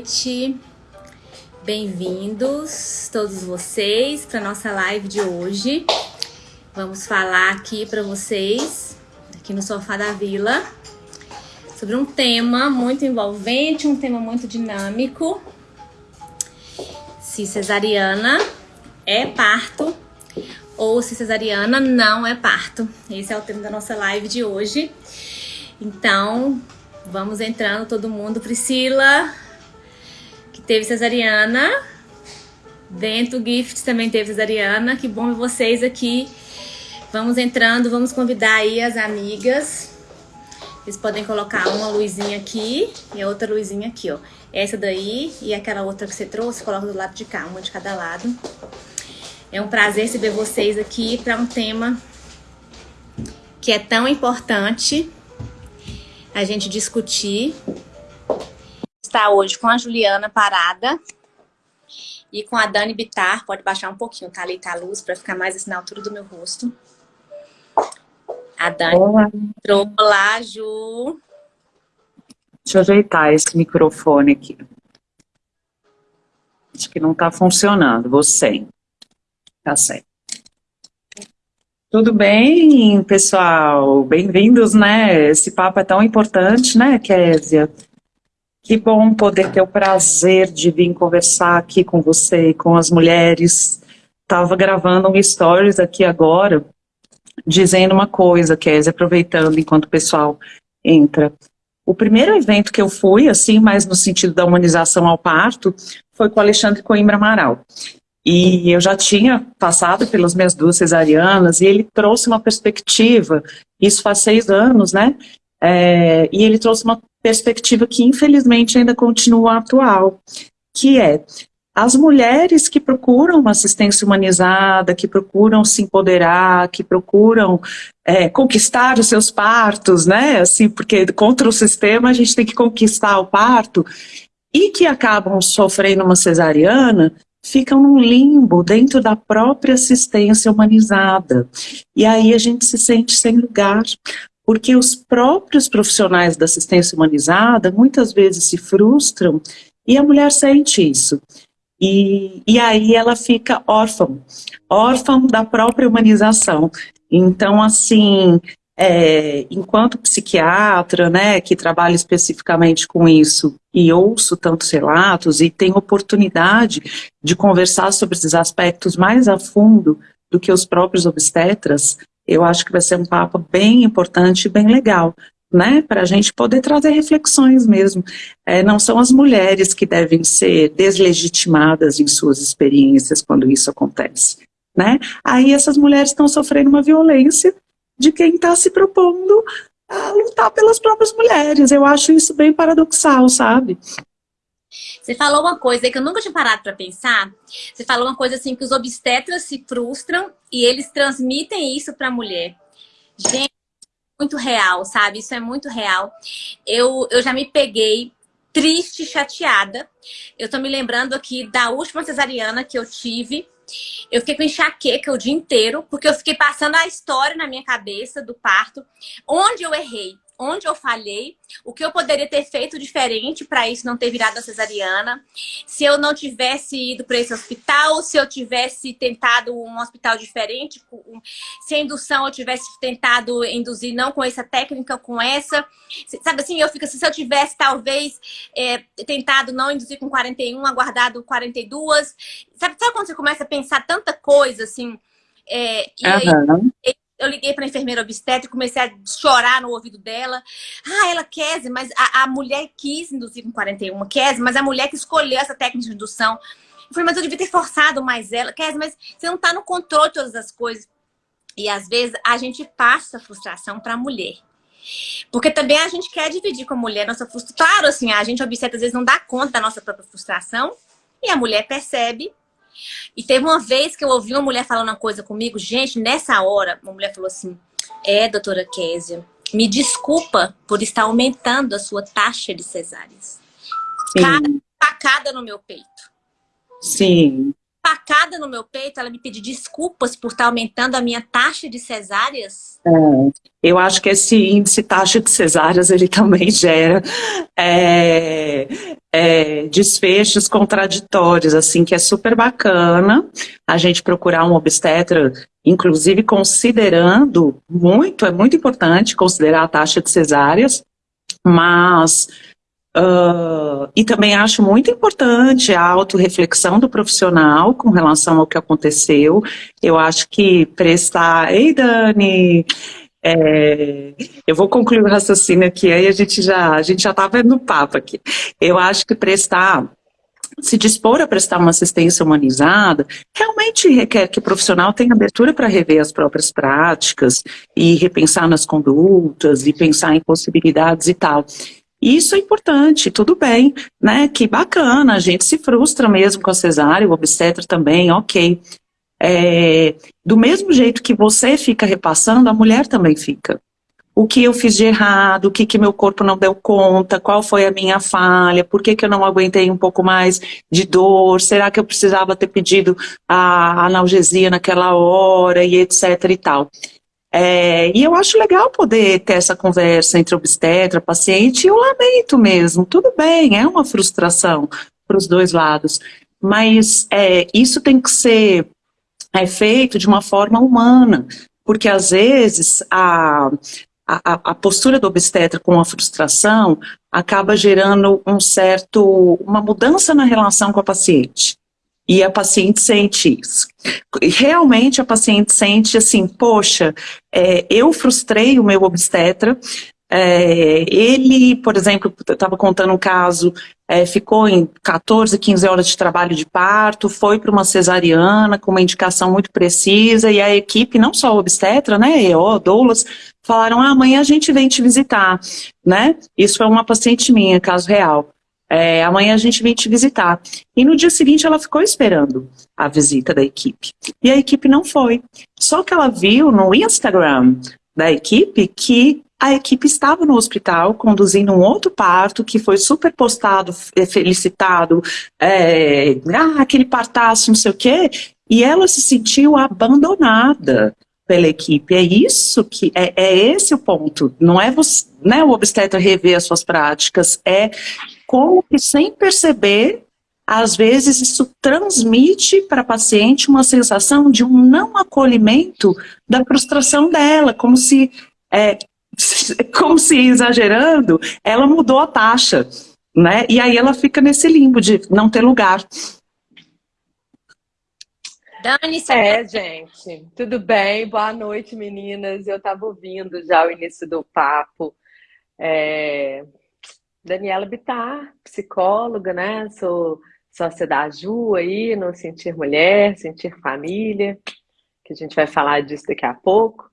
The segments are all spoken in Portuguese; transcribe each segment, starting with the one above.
noite. Bem-vindos todos vocês para nossa live de hoje. Vamos falar aqui para vocês, aqui no Sofá da Vila, sobre um tema muito envolvente, um tema muito dinâmico. Se cesariana é parto ou se cesariana não é parto. Esse é o tema da nossa live de hoje. Então, vamos entrando todo mundo. Priscila, teve cesariana. Dentro Gift também teve cesariana. Que bom ver vocês aqui. Vamos entrando, vamos convidar aí as amigas. Vocês podem colocar uma luzinha aqui e a outra luzinha aqui, ó. Essa daí e aquela outra que você trouxe, coloca do lado de cá, uma de cada lado. É um prazer receber vocês aqui para um tema que é tão importante a gente discutir. Está hoje com a Juliana Parada e com a Dani Bitar. Pode baixar um pouquinho, tá ali, tá a luz, para ficar mais assim na altura do meu rosto. A Dani Olá. entrou. Olá, Ju. Deixa eu ajeitar esse microfone aqui. Acho que não está funcionando. Você. Tá certo. Tudo bem, pessoal? Bem-vindos, né? Esse papo é tão importante, né, Késia? Que bom poder ter o prazer de vir conversar aqui com você, com as mulheres. Estava gravando um stories aqui agora, dizendo uma coisa, Kézia, aproveitando enquanto o pessoal entra. O primeiro evento que eu fui, assim, mais no sentido da humanização ao parto, foi com o Alexandre Coimbra Amaral. E eu já tinha passado pelas minhas duas cesarianas, e ele trouxe uma perspectiva, isso faz seis anos, né? É, e ele trouxe uma perspectiva que infelizmente ainda continua atual, que é as mulheres que procuram uma assistência humanizada, que procuram se empoderar, que procuram é, conquistar os seus partos, né? Assim, porque contra o sistema a gente tem que conquistar o parto, e que acabam sofrendo uma cesariana, ficam num limbo dentro da própria assistência humanizada. E aí a gente se sente sem lugar, porque os próprios profissionais da assistência humanizada muitas vezes se frustram e a mulher sente isso. E, e aí ela fica órfã, órfã da própria humanização. Então, assim, é, enquanto psiquiatra, né, que trabalha especificamente com isso, e ouço tantos relatos, e tenho oportunidade de conversar sobre esses aspectos mais a fundo do que os próprios obstetras, eu acho que vai ser um papo bem importante e bem legal né, para a gente poder trazer reflexões mesmo. É, não são as mulheres que devem ser deslegitimadas em suas experiências quando isso acontece. Né? Aí essas mulheres estão sofrendo uma violência de quem está se propondo a lutar pelas próprias mulheres. Eu acho isso bem paradoxal, sabe? Você falou uma coisa que eu nunca tinha parado para pensar. Você falou uma coisa assim que os obstetras se frustram e eles transmitem isso para a mulher. Gente, muito real, sabe? Isso é muito real. Eu, eu já me peguei triste, chateada. Eu tô me lembrando aqui da última cesariana que eu tive. Eu fiquei com enxaqueca o dia inteiro, porque eu fiquei passando a história na minha cabeça do parto, onde eu errei, onde eu falhei, o que eu poderia ter feito diferente para isso não ter virado a cesariana, se eu não tivesse ido para esse hospital, se eu tivesse tentado um hospital diferente, se a indução eu tivesse tentado induzir não com essa técnica, com essa. Sabe assim, eu fico assim, se eu tivesse talvez é, tentado não induzir com 41, aguardado 42. Sabe, sabe quando você começa a pensar tanta coisa assim? É, e uhum. aí, eu liguei para a enfermeira obstétrica comecei a chorar no ouvido dela. Ah, ela quer, mas a, a mulher quis induzir com 41, quer, mas a mulher que escolheu essa técnica de indução. Eu falei, mas eu devia ter forçado mais ela. Quer, mas você não está no controle de todas as coisas. E às vezes a gente passa a frustração para a mulher. Porque também a gente quer dividir com a mulher nossa frustração. Claro, assim, a gente obstetra às vezes não dá conta da nossa própria frustração. E a mulher percebe e teve uma vez que eu ouvi uma mulher falando uma coisa comigo, gente, nessa hora, uma mulher falou assim, é, doutora Késia, me desculpa por estar aumentando a sua taxa de cesáreas. Cada facada no meu peito. Sim. Facada no meu peito, ela me pedir desculpas por estar aumentando a minha taxa de cesáreas? É, eu acho que esse índice taxa de cesáreas, ele também gera é, é, desfechos contraditórios, assim, que é super bacana a gente procurar um obstetra, inclusive considerando muito, é muito importante considerar a taxa de cesáreas, mas Uh, e também acho muito importante a autorreflexão do profissional com relação ao que aconteceu. Eu acho que prestar... Ei, Dani! É, eu vou concluir o raciocínio aqui, aí a gente já a gente já está vendo o papo aqui. Eu acho que prestar se dispor a prestar uma assistência humanizada realmente requer que o profissional tenha abertura para rever as próprias práticas e repensar nas condutas e pensar em possibilidades e tal. Isso é importante, tudo bem, né? Que bacana, a gente se frustra mesmo com a cesárea, o obstetra também, ok. É, do mesmo jeito que você fica repassando, a mulher também fica. O que eu fiz de errado, o que, que meu corpo não deu conta, qual foi a minha falha, por que, que eu não aguentei um pouco mais de dor, será que eu precisava ter pedido a analgesia naquela hora e etc e tal. É, e eu acho legal poder ter essa conversa entre obstetra, paciente e o lamento mesmo. Tudo bem, é uma frustração para os dois lados. Mas é, isso tem que ser é, feito de uma forma humana, porque às vezes a, a, a postura do obstetra com a frustração acaba gerando um certo, uma mudança na relação com a paciente. E a paciente sente isso. Realmente a paciente sente assim, poxa, é, eu frustrei o meu obstetra, é, ele, por exemplo, estava contando um caso, é, ficou em 14, 15 horas de trabalho de parto, foi para uma cesariana com uma indicação muito precisa, e a equipe, não só obstetra, né, EO, doulas, falaram, ah, amanhã a gente vem te visitar, né? Isso foi uma paciente minha, caso real. É, amanhã a gente vem te visitar. E no dia seguinte ela ficou esperando a visita da equipe. E a equipe não foi. Só que ela viu no Instagram da equipe que a equipe estava no hospital conduzindo um outro parto que foi super postado, felicitado, é, ah, aquele partaço, não sei o quê, e ela se sentiu abandonada pela equipe. É isso que é, é esse o ponto. Não é você, né, o obstetra rever as suas práticas, é como que sem perceber, às vezes isso transmite para a paciente uma sensação de um não acolhimento da frustração dela, como se, é, como se exagerando, ela mudou a taxa, né? E aí ela fica nesse limbo de não ter lugar. Dani. É, gente, tudo bem? Boa noite, meninas. Eu estava ouvindo já o início do papo. É, Daniela Bittar, psicóloga, né? Sou sócia da Ju aí, no Sentir Mulher, Sentir Família, que a gente vai falar disso daqui a pouco.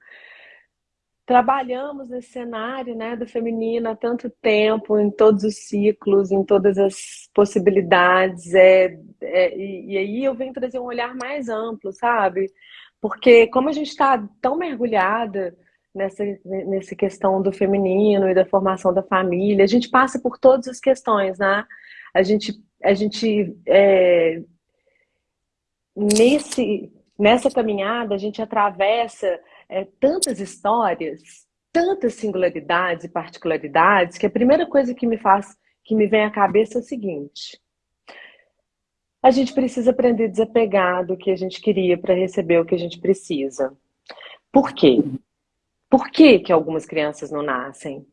Trabalhamos nesse cenário né, do feminino há tanto tempo, em todos os ciclos, em todas as possibilidades, é, é e, e aí eu venho trazer um olhar mais amplo, sabe? Porque como a gente está tão mergulhada nessa, nessa questão do feminino e da formação da família. A gente passa por todas as questões, né? A gente, a gente é, nesse, nessa caminhada, a gente atravessa é, tantas histórias, tantas singularidades e particularidades, que a primeira coisa que me faz, que me vem à cabeça é o seguinte. A gente precisa aprender a desapegar do que a gente queria para receber o que a gente precisa. Por quê? Por que, que algumas crianças não nascem?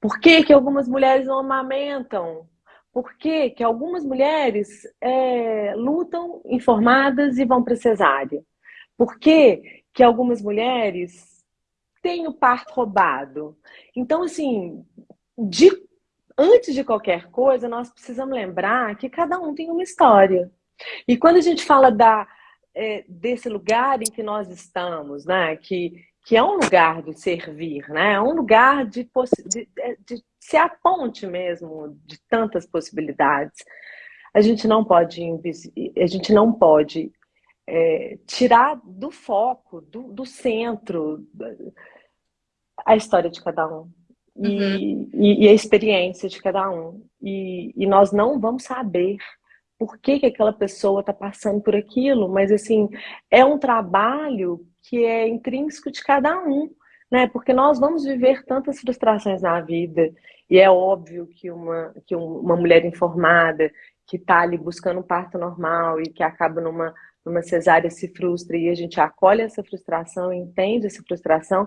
Por que, que algumas mulheres não amamentam? Por que, que algumas mulheres é, lutam informadas e vão para cesárea? Por que, que algumas mulheres têm o parto roubado? Então, assim, de, antes de qualquer coisa, nós precisamos lembrar que cada um tem uma história. E quando a gente fala da, é, desse lugar em que nós estamos, né, que que é um lugar de servir, né? É um lugar de, de, de ser a ponte mesmo de tantas possibilidades. A gente não pode, a gente não pode é, tirar do foco, do, do, centro, a história de cada um. E, uhum. e, e, a experiência de cada um. E, e nós não vamos saber por que, que aquela pessoa está passando por aquilo, mas assim, é um trabalho que é intrínseco de cada um, né? Porque nós vamos viver tantas frustrações na vida, e é óbvio que uma, que uma mulher informada, que está ali buscando um parto normal e que acaba numa, numa cesárea se frustra e a gente acolhe essa frustração, entende essa frustração,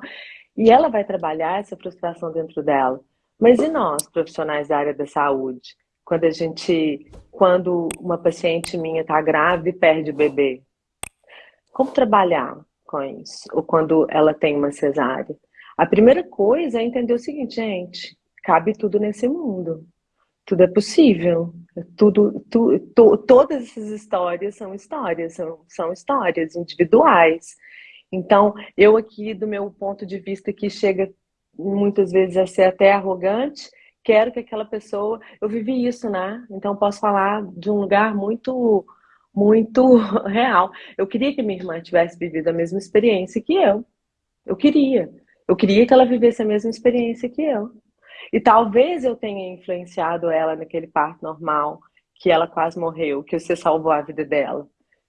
e ela vai trabalhar essa frustração dentro dela. Mas e nós, profissionais da área da saúde? Quando a gente, quando uma paciente minha está grávida e perde o bebê, como trabalhar com isso? Ou quando ela tem uma cesárea? A primeira coisa é entender o seguinte, gente, cabe tudo nesse mundo. Tudo é possível. Tudo, tu, tu, todas essas histórias são histórias, são, são histórias individuais. Então, eu aqui, do meu ponto de vista, que chega muitas vezes a ser até arrogante, quero que aquela pessoa. Eu vivi isso, né? Então, posso falar de um lugar muito, muito real. Eu queria que minha irmã tivesse vivido a mesma experiência que eu. Eu queria. Eu queria que ela vivesse a mesma experiência que eu. E talvez eu tenha influenciado ela naquele parto normal, que ela quase morreu, que você salvou a vida dela.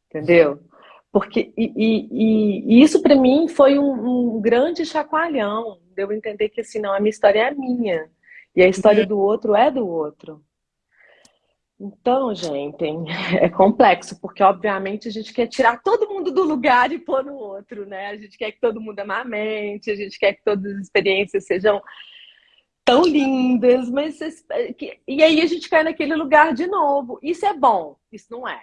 Entendeu? Porque, e, e, e isso para mim foi um, um, grande chacoalhão, de eu entender que assim, não, a minha história é a minha, e a história uhum. do outro é do outro. Então, gente, é complexo, porque obviamente a gente quer tirar todo mundo do lugar e pôr no outro, né? A gente quer que todo mundo amamente, a gente quer que todas as experiências sejam tão lindas, mas e aí a gente cai naquele lugar de novo. Isso é bom, isso não é.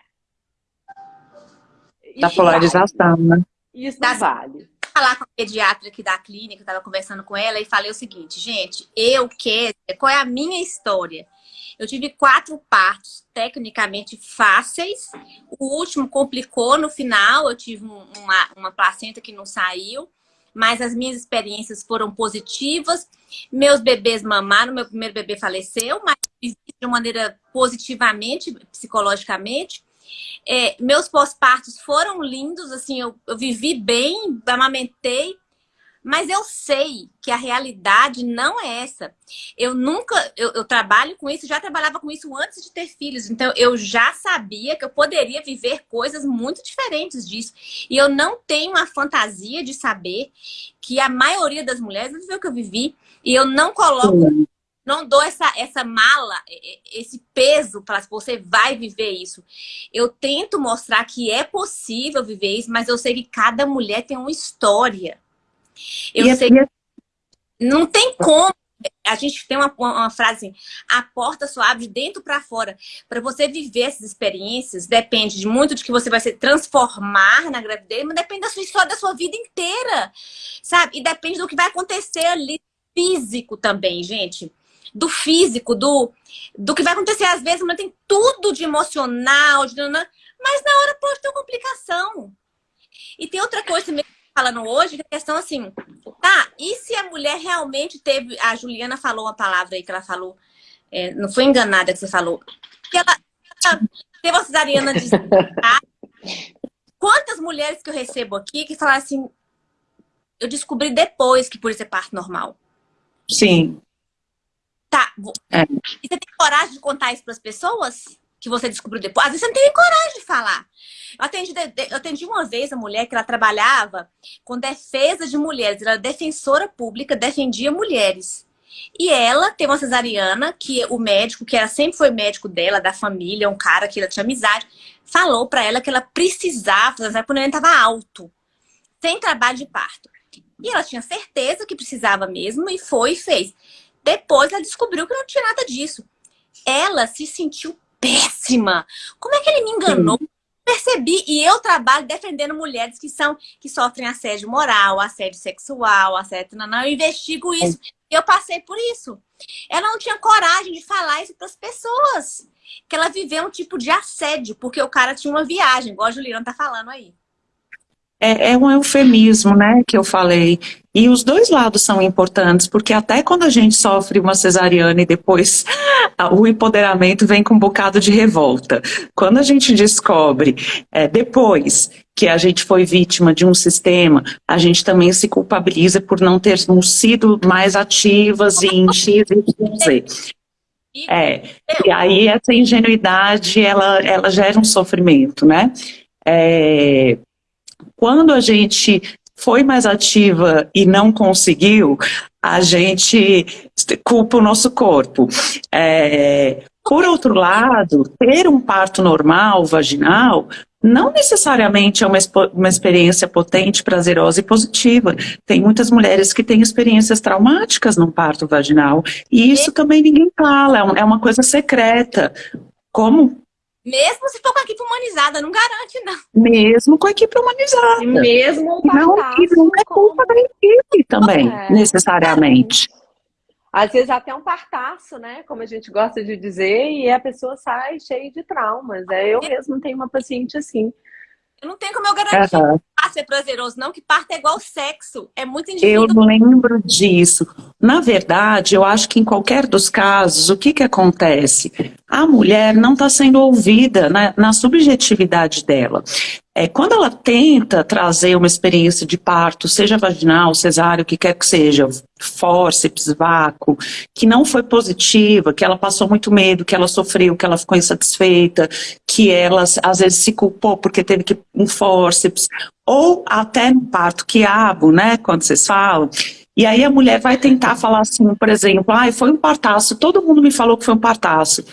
Da polarização, vale. né? Isso não vale. Falar com a pediatra aqui da clínica, estava conversando com ela e falei o seguinte, gente, eu quero, qual é a minha história? Eu tive quatro partos tecnicamente fáceis. O último complicou no final, eu tive uma, uma placenta que não saiu mas as minhas experiências foram positivas. Meus bebês mamaram, meu primeiro bebê faleceu, mas de maneira positivamente, psicologicamente. É, meus pós-partos foram lindos, assim, eu, eu vivi bem, amamentei, mas eu sei que a realidade não é essa. Eu nunca, eu, eu, trabalho com isso, já trabalhava com isso antes de ter filhos. Então eu já sabia que eu poderia viver coisas muito diferentes disso. E eu não tenho a fantasia de saber que a maioria das mulheres viveu o que eu vivi. E eu não coloco, não dou essa, essa mala, esse peso para você vai viver isso. Eu tento mostrar que é possível viver isso, mas eu sei que cada mulher tem uma história. Eu e sei que não tem como. A gente tem uma, uma frase assim, a porta só abre de dentro para fora. Para você viver essas experiências, depende de muito de que você vai se transformar na gravidez, mas depende da sua história, da sua vida inteira, sabe? E depende do que vai acontecer ali físico também, gente. Do físico, do, do que vai acontecer. Às vezes, mas tem tudo de emocional, de... mas na hora pode ter complicação. E tem outra coisa também falando hoje, que a questão assim, tá, e se a mulher realmente teve, a Juliana falou uma palavra aí que ela falou, é, não foi enganada que você falou, que ela, ela teve uma cesariana de Quantas mulheres que eu recebo aqui que falaram assim, eu descobri depois que por isso é parto normal. Sim. Tá. É. E você tem coragem de contar isso para as pessoas? que você descobriu depois. Às vezes você não tem coragem de falar. Eu atendi, eu atendi uma vez a mulher que ela trabalhava com defesa de mulheres. Ela era defensora pública, defendia mulheres. E ela tem uma cesariana que o médico, que ela sempre foi médico dela, da família, um cara que ela tinha amizade, falou para ela que ela precisava, quando ela estava alto, sem trabalho de parto. E ela tinha certeza que precisava mesmo e foi e fez. Depois ela descobriu que não tinha nada disso. Ela se sentiu péssima. Como é que ele me enganou? Sim. Percebi, e eu trabalho defendendo mulheres que são que sofrem assédio moral, assédio sexual, assédio. Não, não, eu investigo isso. Eu passei por isso. Ela não tinha coragem de falar isso para as pessoas. Que ela viveu um tipo de assédio, porque o cara tinha uma viagem, igual a Juliana tá falando aí. É, é, um eufemismo, né, que eu falei. E os dois lados são importantes, porque até quando a gente sofre uma cesariana e depois o empoderamento vem com um bocado de revolta. Quando a gente descobre, é, depois que a gente foi vítima de um sistema, a gente também se culpabiliza por não termos sido mais ativas em X, Y, Z. É, e aí essa ingenuidade, ela, ela gera um sofrimento, né? É, quando a gente foi mais ativa e não conseguiu, a gente culpa o nosso corpo. É, por outro lado, ter um parto normal, vaginal, não necessariamente é uma, uma experiência potente, prazerosa e positiva. Tem muitas mulheres que têm experiências traumáticas no parto vaginal, e isso também ninguém fala, é, é uma coisa secreta. Como mesmo se for com a equipe humanizada, não garante, não. Mesmo com a equipe humanizada. E mesmo o Não, não é culpa da equipe também, é, necessariamente. Às vezes até um partaço, né? Como a gente gosta de dizer, e a pessoa sai cheia de traumas. É, eu mesmo tenho uma paciente assim. Eu não tenho como eu garantir uhum. Parto é prazeroso, não, que parto é igual sexo. É muito indivíduo. Eu lembro disso. Na verdade, eu acho que em qualquer dos casos, o que, que acontece? A mulher não está sendo ouvida na, na subjetividade dela. É, quando ela tenta trazer uma experiência de parto, seja vaginal, cesárea, o que quer que seja, fórceps, vácuo, que não foi positiva, que ela passou muito medo, que ela sofreu, que ela ficou insatisfeita, que ela às vezes se culpou porque teve que um fórceps, ou até no parto quiabo, né, quando vocês falam, e aí a mulher vai tentar falar assim, por exemplo, ah, foi um partaço, todo mundo me falou que foi um partaço.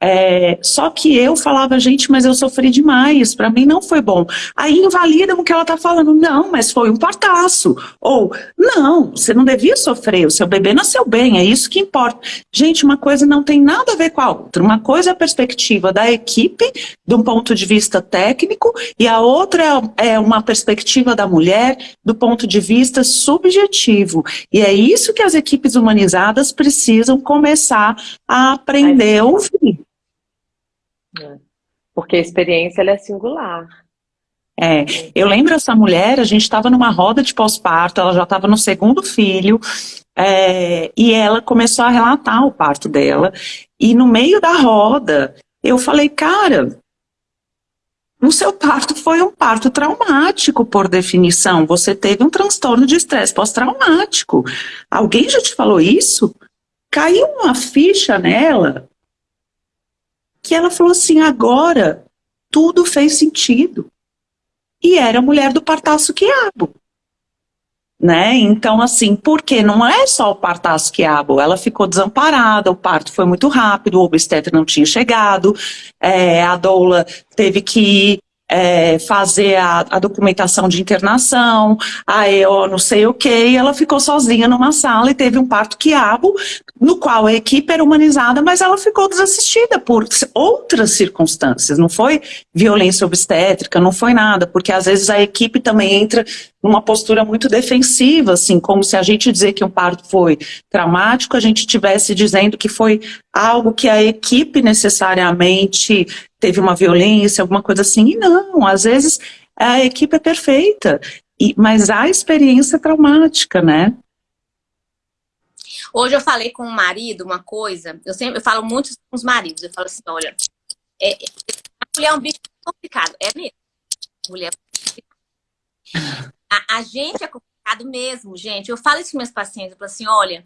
É, só que eu falava, gente, mas eu sofri demais, para mim não foi bom. Aí invalida o que ela tá falando, não, mas foi um partaço. Ou, não, você não devia sofrer, o seu bebê nasceu bem, é isso que importa. Gente, uma coisa não tem nada a ver com a outra. Uma coisa é a perspectiva da equipe, de um ponto de vista técnico, e a outra é, é uma perspectiva da mulher, do ponto de vista subjetivo. E é isso que as equipes humanizadas precisam começar a aprender a ouvir. É. Porque a experiência é singular. É, eu lembro essa mulher, a gente estava numa roda de pós-parto, ela já estava no segundo filho, é, e ela começou a relatar o parto dela, e no meio da roda, eu falei, cara, o seu parto foi um parto traumático, por definição, você teve um transtorno de estresse pós-traumático. Alguém já te falou isso? Caiu uma ficha nela, que ela falou assim, agora tudo fez sentido. E era a mulher do partaço quiabo. Né? Então, assim, porque não é só o partaço quiabo, ela ficou desamparada, o parto foi muito rápido, o obstetra não tinha chegado, é, a doula teve que ir é, fazer a, a, documentação de internação, aí eu não sei o que, e ela ficou sozinha numa sala e teve um parto quiabo, no qual a equipe era humanizada, mas ela ficou desassistida por outras circunstâncias, não foi violência obstétrica, não foi nada, porque às vezes a equipe também entra numa postura muito defensiva, assim, como se a gente dizer que um parto foi traumático, a gente estivesse dizendo que foi algo que a equipe necessariamente teve uma violência, alguma coisa assim, e não, às vezes a equipe é perfeita, e, mas a experiência é traumática, né? Hoje eu falei com o marido uma coisa, eu sempre eu falo muito com os maridos, eu falo assim, olha, é, a mulher é um bicho complicado, é mesmo, mulher é a, a gente é complicado mesmo, gente, eu falo isso com meus pacientes, eu falo assim, olha,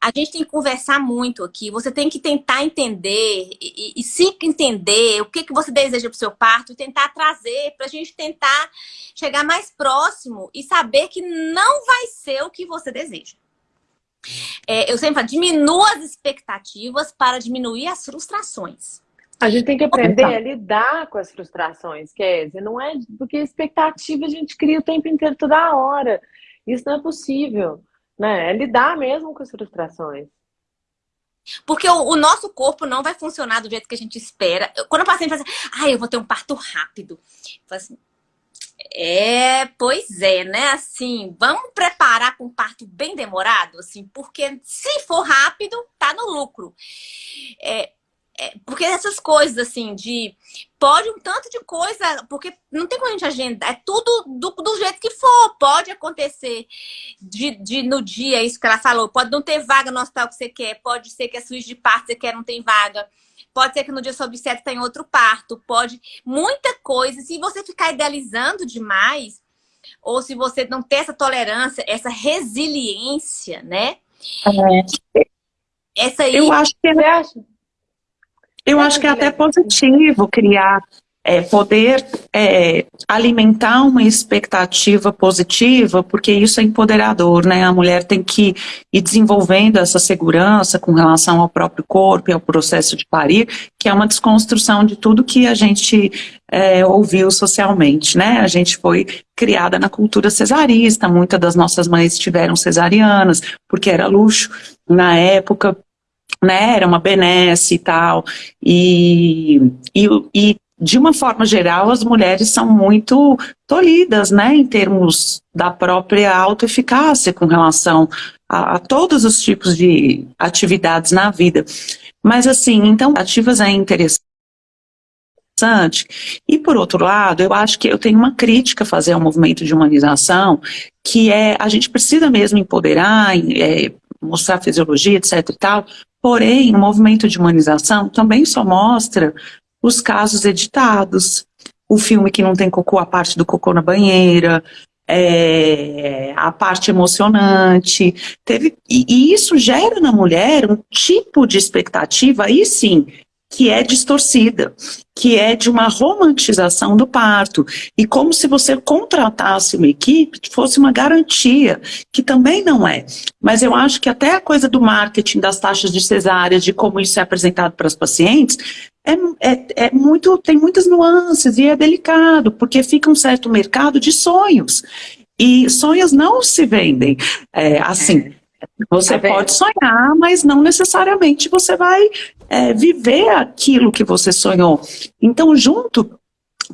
a gente tem que conversar muito aqui. Você tem que tentar entender e, e, e se entender o que, que você deseja para o seu parto e tentar trazer para a gente tentar chegar mais próximo e saber que não vai ser o que você deseja. É, eu sempre falo, diminua as expectativas para diminuir as frustrações. A gente tem que aprender a lidar com as frustrações, Kézia. Não é porque expectativa a gente cria o tempo inteiro, toda hora. Isso não é possível né? É lidar mesmo com as frustrações. Porque o, o, nosso corpo não vai funcionar do jeito que a gente espera. Quando o paciente fala assim, ah, eu vou ter um parto rápido. Assim, é, pois é, né? Assim, vamos preparar com um parto bem demorado, assim, porque se for rápido, tá no lucro. É, é, porque essas coisas, assim, de... Pode um tanto de coisa, porque não tem como a gente agendar, é tudo do, do jeito que for. Pode acontecer de, de, no dia, isso que ela falou, pode não ter vaga no hospital que você quer, pode ser que a suíte de parto você quer não tem vaga, pode ser que no dia sobre sete tem outro parto, pode... Muita coisa. Se você ficar idealizando demais, ou se você não ter essa tolerância, essa resiliência, né? É. Essa aí... Eu acho que... Você acha? Eu acho que é até positivo criar é, poder é, alimentar uma expectativa positiva, porque isso é empoderador, né? A mulher tem que ir desenvolvendo essa segurança com relação ao próprio corpo e ao processo de parir, que é uma desconstrução de tudo que a gente é, ouviu socialmente, né? A gente foi criada na cultura cesarista, muitas das nossas mães tiveram cesarianas, porque era luxo na época, né, era uma benesse e tal, e, e, e de uma forma geral, as mulheres são muito tolhidas, né, em termos da própria autoeficácia com relação a, a, todos os tipos de atividades na vida. Mas assim, então, ativas é interessante. E por outro lado, eu acho que eu tenho uma crítica a fazer ao movimento de humanização, que é, a gente precisa mesmo empoderar, é, mostrar fisiologia, etc e tal, porém, o movimento de humanização também só mostra os casos editados, o filme que não tem cocô, a parte do cocô na banheira, é, a parte emocionante, teve, e, e, isso gera na mulher um tipo de expectativa, aí sim, que é distorcida, que é de uma romantização do parto, e como se você contratasse uma equipe fosse uma garantia, que também não é. Mas eu acho que até a coisa do marketing, das taxas de cesárea, de como isso é apresentado para as pacientes, é, é, é, muito, tem muitas nuances e é delicado, porque fica um certo mercado de sonhos. E sonhos não se vendem é, assim. Você tá pode sonhar, mas não necessariamente você vai é, viver aquilo que você sonhou. Então, junto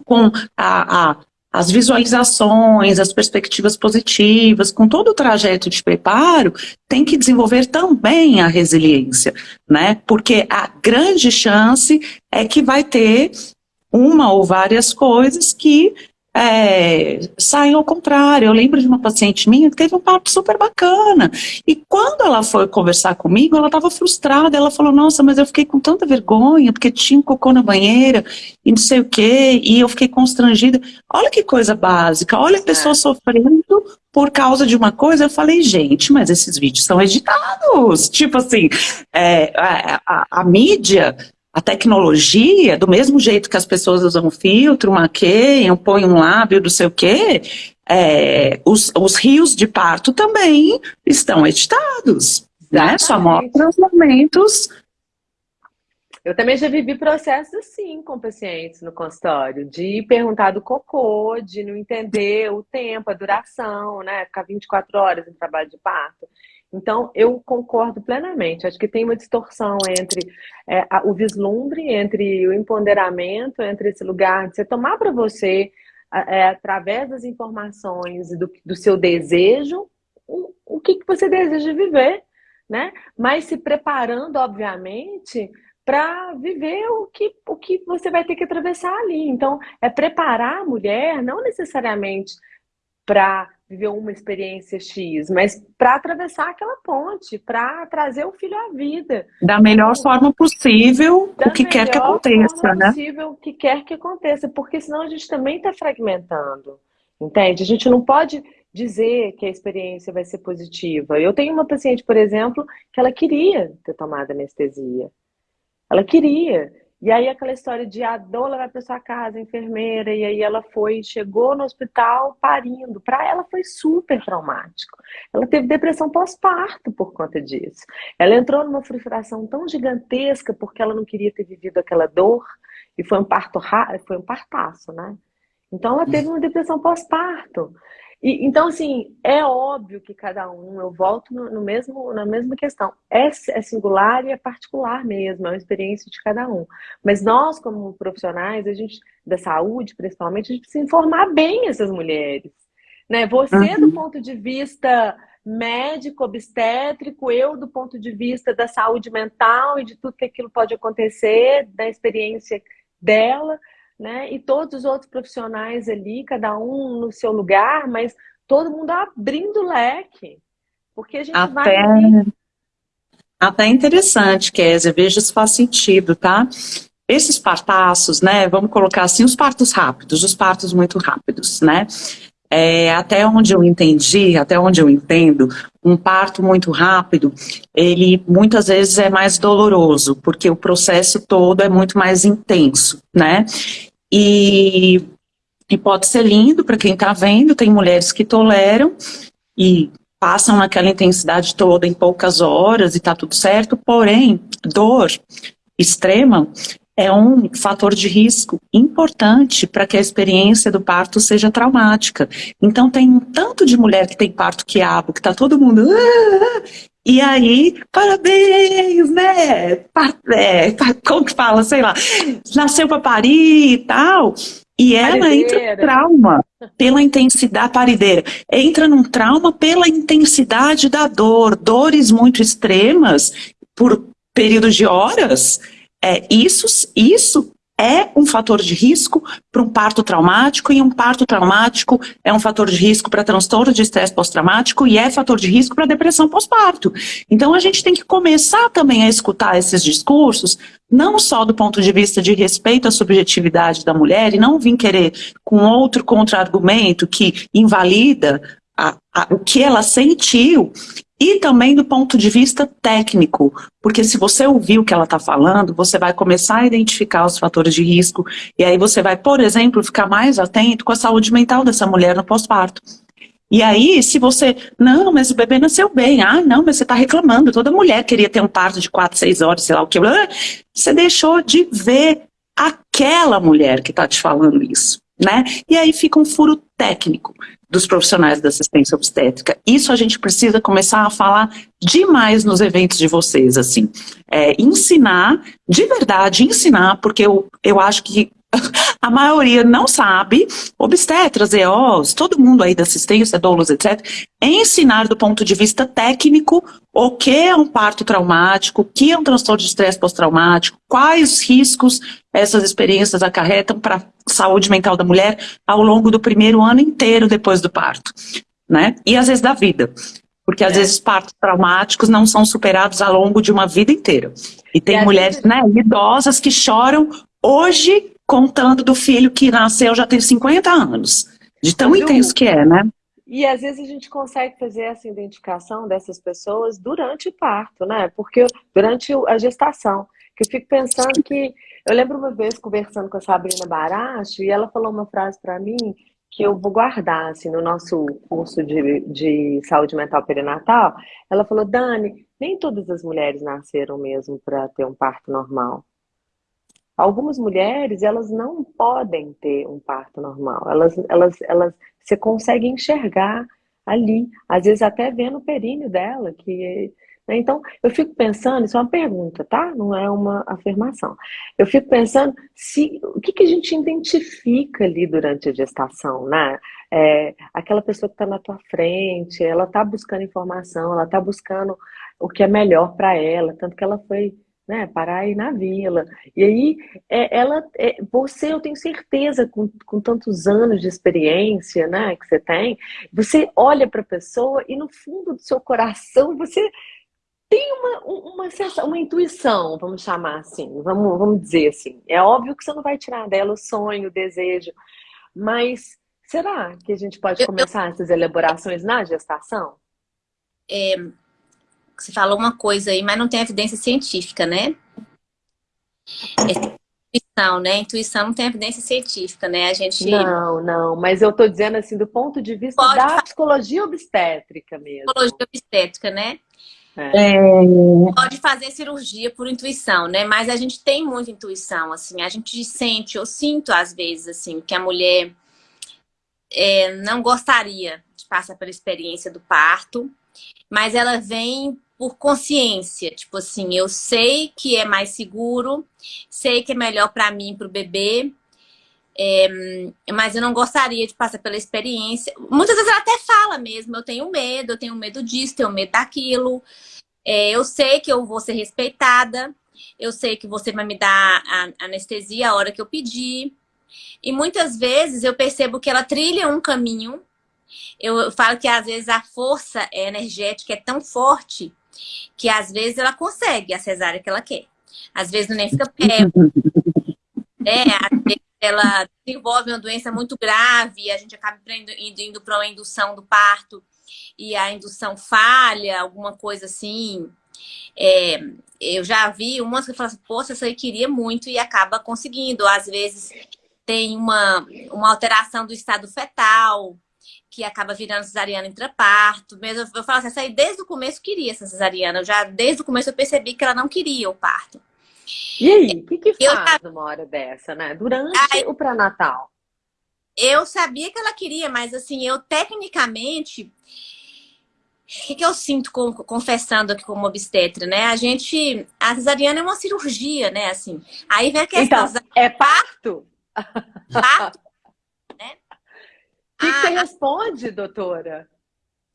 com a, a as visualizações, as perspectivas positivas, com todo o trajeto de preparo, tem que desenvolver também a resiliência, né? Porque a grande chance é que vai ter uma ou várias coisas que é, saem ao contrário. Eu lembro de uma paciente minha que teve um papo super bacana. E quando ela foi conversar comigo, ela estava frustrada. Ela falou, nossa, mas eu fiquei com tanta vergonha, porque tinha um cocô na banheira e não sei o quê, e eu fiquei constrangida. Olha que coisa básica, olha a pessoa é. sofrendo por causa de uma coisa. Eu falei, gente, mas esses vídeos são editados. Tipo assim, é, a, a, a mídia a tecnologia, do mesmo jeito que as pessoas usam filtro, maqueiam, põem um lábio, não sei o quê, é, os, os rios de parto também estão editados, né? Só mostram os momentos eu também já vivi processos assim com pacientes no consultório, de perguntar do cocô, de não entender o tempo, a duração, né? Ficar 24 horas em trabalho de parto. Então, eu concordo plenamente. Acho que tem uma distorção entre é, o vislumbre, entre o empoderamento, entre esse lugar de você tomar para você, é, através das informações e do, do seu desejo, o, o que, que você deseja viver, né? Mas se preparando, obviamente, para viver o que, o que você vai ter que atravessar ali. Então, é preparar a mulher, não necessariamente para viver uma experiência X, mas para atravessar aquela ponte, para trazer o filho à vida. Da melhor então, forma possível, o que quer que aconteça, né? possível, o que quer que aconteça, porque senão a gente também está fragmentando, entende? A gente não pode dizer que a experiência vai ser positiva. Eu tenho uma paciente, por exemplo, que ela queria ter tomado anestesia. Ela queria. E aí aquela história de a doula vai para sua casa, enfermeira, e aí ela foi, chegou no hospital parindo. Para ela foi super traumático. Ela teve depressão pós-parto por conta disso. Ela entrou numa frustração tão gigantesca porque ela não queria ter vivido aquela dor e foi um parto foi um partaço, né? Então ela teve uma depressão pós-parto. E, então, assim, é óbvio que cada um, eu volto no, no mesmo, na mesma questão, é, é, singular e é particular mesmo, é uma experiência de cada um. Mas nós, como profissionais, a gente, da saúde principalmente, a gente precisa informar bem essas mulheres. Né? Você, uhum. do ponto de vista médico, obstétrico, eu do ponto de vista da saúde mental e de tudo que aquilo pode acontecer, da experiência dela né? E todos os outros profissionais ali, cada um no seu lugar, mas todo mundo abrindo o leque. Porque a gente até, vai. Até interessante, Kézia, veja se faz sentido, tá? Esses partaços, né? Vamos colocar assim, os partos rápidos, os partos muito rápidos, né? é, até onde eu entendi, até onde eu entendo, um parto muito rápido, ele muitas vezes é mais doloroso, porque o processo todo é muito mais intenso, né? E, e pode ser lindo para quem está vendo, tem mulheres que toleram e passam naquela intensidade toda em poucas horas e está tudo certo, porém, dor extrema é um fator de risco importante para que a experiência do parto seja traumática. Então tem um tanto de mulher que tem parto quiabo, que está todo mundo... Ah, e aí, parabéns, né? É, como que fala, sei lá, nasceu para parir e tal. E ela parideira. entra no trauma pela intensidade parideira. Entra num trauma pela intensidade da dor, dores muito extremas por períodos de horas é, isso, isso é um fator de risco para um parto traumático e um parto traumático é um fator de risco para transtorno de estresse pós-traumático e é fator de risco para depressão pós-parto. Então a gente tem que começar também a escutar esses discursos, não só do ponto de vista de respeito à subjetividade da mulher e não vir querer com outro contra-argumento que invalida a, a, o que ela sentiu e também do ponto de vista técnico, porque se você ouvir o que ela está falando, você vai começar a identificar os fatores de risco, e aí você vai, por exemplo, ficar mais atento com a saúde mental dessa mulher no pós-parto. E aí, se você, não, mas o bebê nasceu bem, ah, não, mas você está reclamando, toda mulher queria ter um parto de 4, 6 horas, sei lá o que, você deixou de ver aquela mulher que está te falando isso, né? E aí fica um furo técnico dos profissionais da assistência obstétrica. Isso a gente precisa começar a falar demais nos eventos de vocês, assim. É, ensinar, de verdade, ensinar, porque eu, eu acho que a maioria não sabe, obstetras, EOs, todo mundo aí da assistência, doulos, etc., ensinar do ponto de vista técnico o que é um parto traumático, o que é um transtorno de estresse pós-traumático, quais riscos essas experiências acarretam para a saúde mental da mulher ao longo do primeiro ano inteiro depois do parto, né? E às vezes da vida. Porque às é. vezes partos traumáticos não são superados ao longo de uma vida inteira. E tem e mulheres né, idosas que choram hoje contando do filho que nasceu já tem 50 anos. De tão intenso que é, né? E às vezes a gente consegue fazer essa identificação dessas pessoas durante o parto, né? Porque durante a gestação. Que eu fico pensando que. Eu lembro uma vez conversando com a Sabrina Baracho e ela falou uma frase para mim que eu vou guardar assim, no nosso curso de, de saúde mental perinatal. Ela falou: Dani, nem todas as mulheres nasceram mesmo para ter um parto normal. Algumas mulheres, elas não podem ter um parto normal. Elas, elas, elas, você consegue enxergar ali, às vezes até vendo o períneo dela, que né? então, eu fico pensando, isso é uma pergunta, tá? Não é uma afirmação. Eu fico pensando se o que, que a gente identifica ali durante a gestação, né? É, aquela pessoa que está na tua frente, ela está buscando informação, ela está buscando o que é melhor para ela, tanto que ela foi né, parar aí na vila. E aí, é, ela, é, você, eu tenho certeza, com, com tantos anos de experiência, né, que você tem, você olha para a pessoa e no fundo do seu coração você tem uma, uma, sensação, uma intuição, vamos chamar assim, vamos, vamos dizer assim. É óbvio que você não vai tirar dela o sonho, o desejo, mas será que a gente pode começar essas elaborações na gestação? É, você falou uma coisa aí, mas não tem evidência científica, né? É intuição, né? Intuição não tem evidência científica, né? A gente... Não, não, mas eu tô dizendo assim, do ponto de vista Pode da psicologia obstétrica mesmo. Psicologia obstétrica, né? É. é. Pode fazer cirurgia por intuição, né? Mas a gente tem muita intuição, assim. A gente sente, eu sinto às vezes, assim, que a mulher é, não gostaria de passar pela experiência do parto, mas ela vem por consciência, tipo assim, eu sei que é mais seguro, sei que é melhor para mim, para o bebê, é, mas eu não gostaria de passar pela experiência. Muitas vezes ela até fala mesmo, eu tenho medo, eu tenho medo disso, tenho medo daquilo. É, eu sei que eu vou ser respeitada, eu sei que você vai me dar a anestesia a hora que eu pedir. E muitas vezes eu percebo que ela trilha um caminho. Eu falo que às vezes a força energética é tão forte que às vezes ela consegue a cesárea que ela quer. Às vezes não nem fica pé. É, às vezes ela desenvolve uma doença muito grave, a gente acaba indo, indo para uma indução do parto e a indução falha, alguma coisa assim. É, eu já vi umas que falam assim, poxa, essa aí queria muito e acaba conseguindo. Às vezes tem uma, uma alteração do estado fetal, que acaba virando cesariana intraparto. Mesmo eu falo assim, essa aí desde o começo queria essa cesariana. Eu já desde o começo eu percebi que ela não queria o parto. E aí, o que, que faz eu, uma hora dessa, né? Durante aí, o pré-natal? Eu sabia que ela queria, mas assim, eu tecnicamente o que, que eu sinto com, confessando aqui como obstetra, né? A gente. A cesariana é uma cirurgia, né? Assim. Aí vem a questão. Então, é parto? Parto? O que, que você ah, responde, doutora?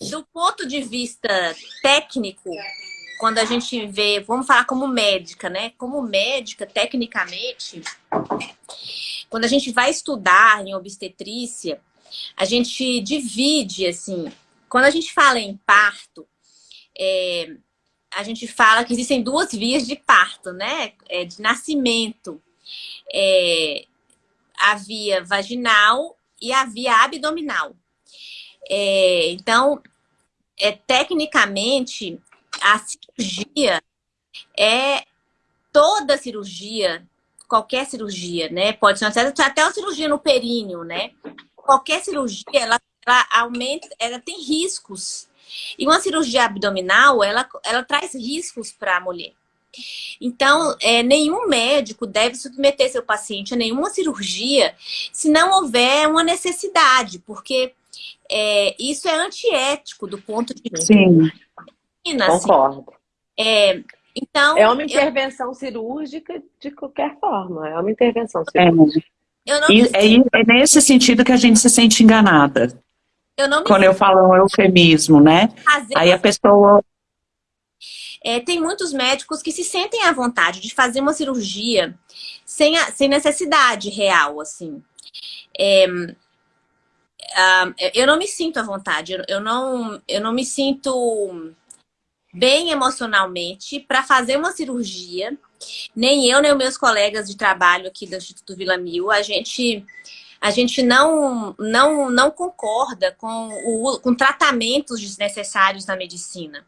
Do ponto de vista técnico, quando a gente vê, vamos falar como médica, né? Como médica, tecnicamente, quando a gente vai estudar em obstetrícia, a gente divide, assim, quando a gente fala em parto, é, a gente fala que existem duas vias de parto, né? É, de nascimento. É, a via vaginal e a via abdominal. É, então, é, tecnicamente, a cirurgia é toda cirurgia, qualquer cirurgia, né? Pode ser até uma cirurgia no períneo, né? Qualquer cirurgia, ela, ela aumenta, ela tem riscos. E uma cirurgia abdominal, ela, ela traz riscos para a mulher. Então, é, nenhum médico deve submeter seu paciente a nenhuma cirurgia se não houver uma necessidade, porque é, isso é antiético do ponto de vista Sim. Concordo. É, então, é uma intervenção eu... cirúrgica de qualquer forma. É uma intervenção cirúrgica. É. e, é, é, nesse sentido que a gente se sente enganada. Eu Quando eu falo um eufemismo, né? Fazer Aí a pessoa... É, tem muitos médicos que se sentem à vontade de fazer uma cirurgia sem, a, sem necessidade real, assim. É, uh, eu não me sinto à vontade, eu, não, eu não me sinto bem emocionalmente para fazer uma cirurgia. Nem eu, nem meus colegas de trabalho aqui do Instituto Vila Mil, a gente, a gente não, não, não concorda com, o, com tratamentos desnecessários na medicina.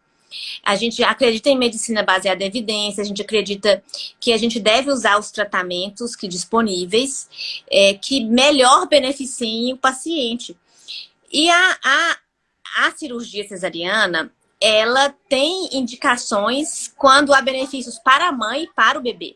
A gente acredita em medicina baseada em evidência, a gente acredita que a gente deve usar os tratamentos que disponíveis é, que melhor beneficiem o paciente. E a, a, a cirurgia cesariana, ela tem indicações quando há benefícios para a mãe e para o bebê.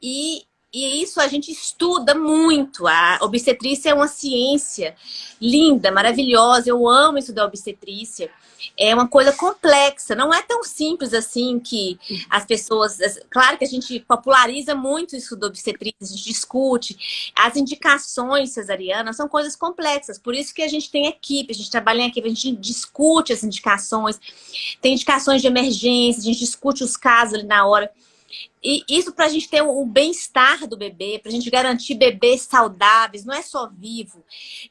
E, e isso a gente estuda muito. A obstetrícia é uma ciência linda, maravilhosa. Eu amo estudar obstetrícia é uma coisa complexa, não é tão simples assim que as pessoas... Claro que a gente populariza muito isso do obstetrícia, a gente discute. As indicações cesarianas são coisas complexas, por isso que a gente tem equipe, a gente trabalha em equipe, a gente discute as indicações, tem indicações de emergência, a gente discute os casos ali na hora. E isso para a gente ter o bem-estar do bebê, para a gente garantir bebês saudáveis, não é só vivo,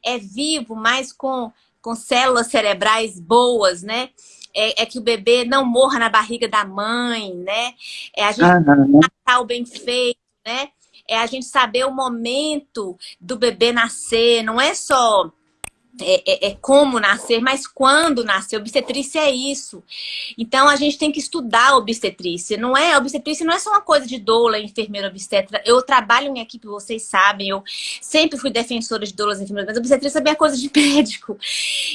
é vivo, mas com com células cerebrais boas, né? É, é, que o bebê não morra na barriga da mãe, né? É a gente uhum. o bem feito, né? É a gente saber o momento do bebê nascer, não é só é, é, é, como nascer, mas quando nascer. Obstetrícia é isso. Então, a gente tem que estudar a obstetrícia. Não é, a obstetrícia não é só uma coisa de doula, enfermeira, obstetra. Eu trabalho em equipe, vocês sabem, eu sempre fui defensora de doulas, enfermeiras, mas a obstetrícia também é coisa de médico.